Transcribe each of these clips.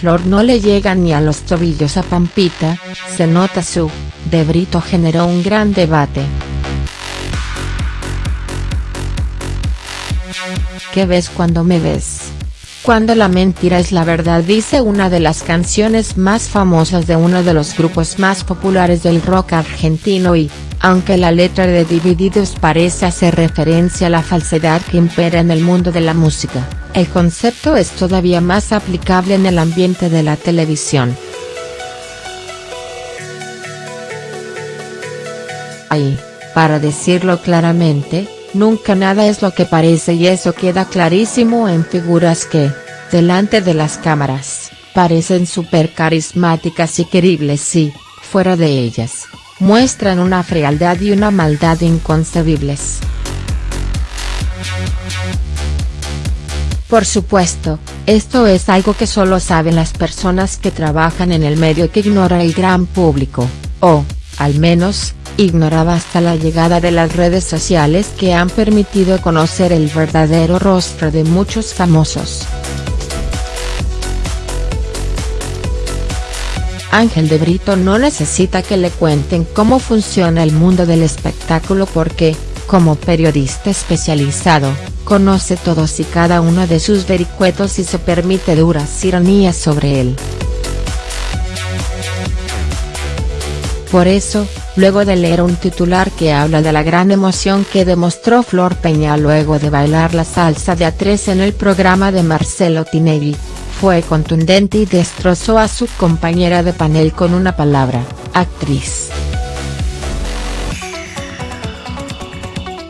Flor no le llega ni a los tobillos a Pampita, se nota su, de Brito generó un gran debate. ¿Qué ves cuando me ves? Cuando la mentira es la verdad dice una de las canciones más famosas de uno de los grupos más populares del rock argentino y, aunque la letra de Divididos parece hacer referencia a la falsedad que impera en el mundo de la música, el concepto es todavía más aplicable en el ambiente de la televisión. Ahí, para decirlo claramente, nunca nada es lo que parece y eso queda clarísimo en figuras que, delante de las cámaras, parecen súper carismáticas y queribles y, fuera de ellas, muestran una frialdad y una maldad inconcebibles. Por supuesto, esto es algo que solo saben las personas que trabajan en el medio y que ignora el gran público, o, al menos, ignoraba hasta la llegada de las redes sociales que han permitido conocer el verdadero rostro de muchos famosos. Ángel de Brito no necesita que le cuenten cómo funciona el mundo del espectáculo porque, como periodista especializado, conoce todos y cada uno de sus vericuetos y se permite duras ironías sobre él. Por eso, luego de leer un titular que habla de la gran emoción que demostró Flor Peña luego de bailar la salsa de A3 en el programa de Marcelo Tinelli, fue contundente y destrozó a su compañera de panel con una palabra, actriz.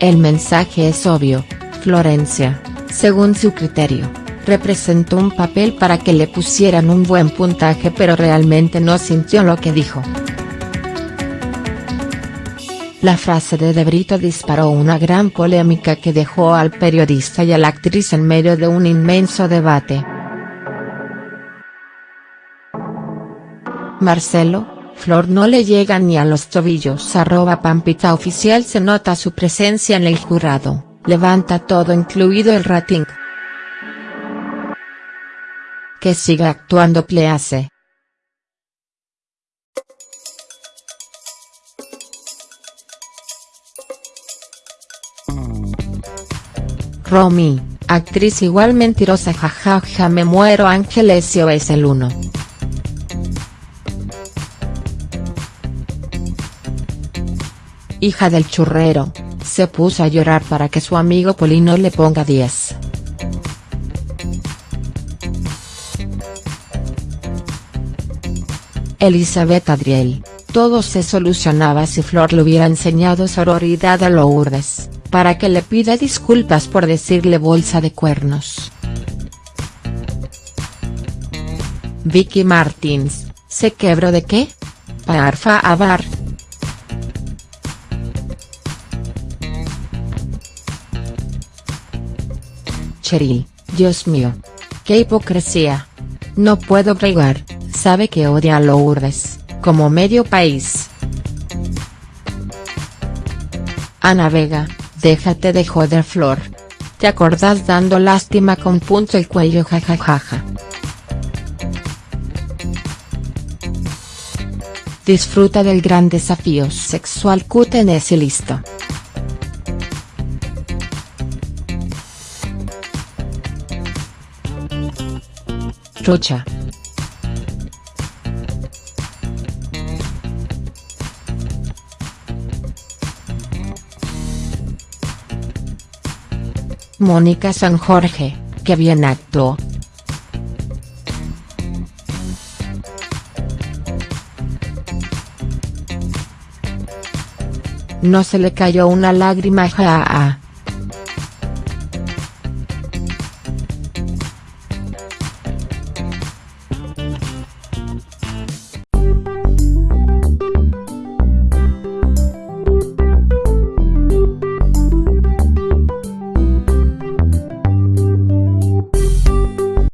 El mensaje es obvio, Florencia, según su criterio, representó un papel para que le pusieran un buen puntaje pero realmente no sintió lo que dijo. La frase de De Brito disparó una gran polémica que dejó al periodista y a la actriz en medio de un inmenso debate. Marcelo, Flor no le llega ni a los tobillos arroba Pampita oficial se nota su presencia en el jurado, levanta todo incluido el rating. Que siga actuando Please. Romy, actriz igual mentirosa jajaja me muero Angelesio es el uno. hija del churrero, se puso a llorar para que su amigo Polino le ponga 10. Elizabeth Adriel, todo se solucionaba si Flor le hubiera enseñado sororidad a Lourdes, para que le pida disculpas por decirle bolsa de cuernos. Vicky Martins, ¿se quebró de qué? Parfa avar. Cheryl, Dios mío. Qué hipocresía. No puedo bregar, sabe que odia a Lourdes, como medio país. Ana Vega, déjate de joder Flor. ¿Te acordás dando lástima con punto el cuello jajajaja? Disfruta del gran desafío sexual QTNS y listo. Rocha. Mónica San Jorge, que bien actuó. No se le cayó una lágrima ja,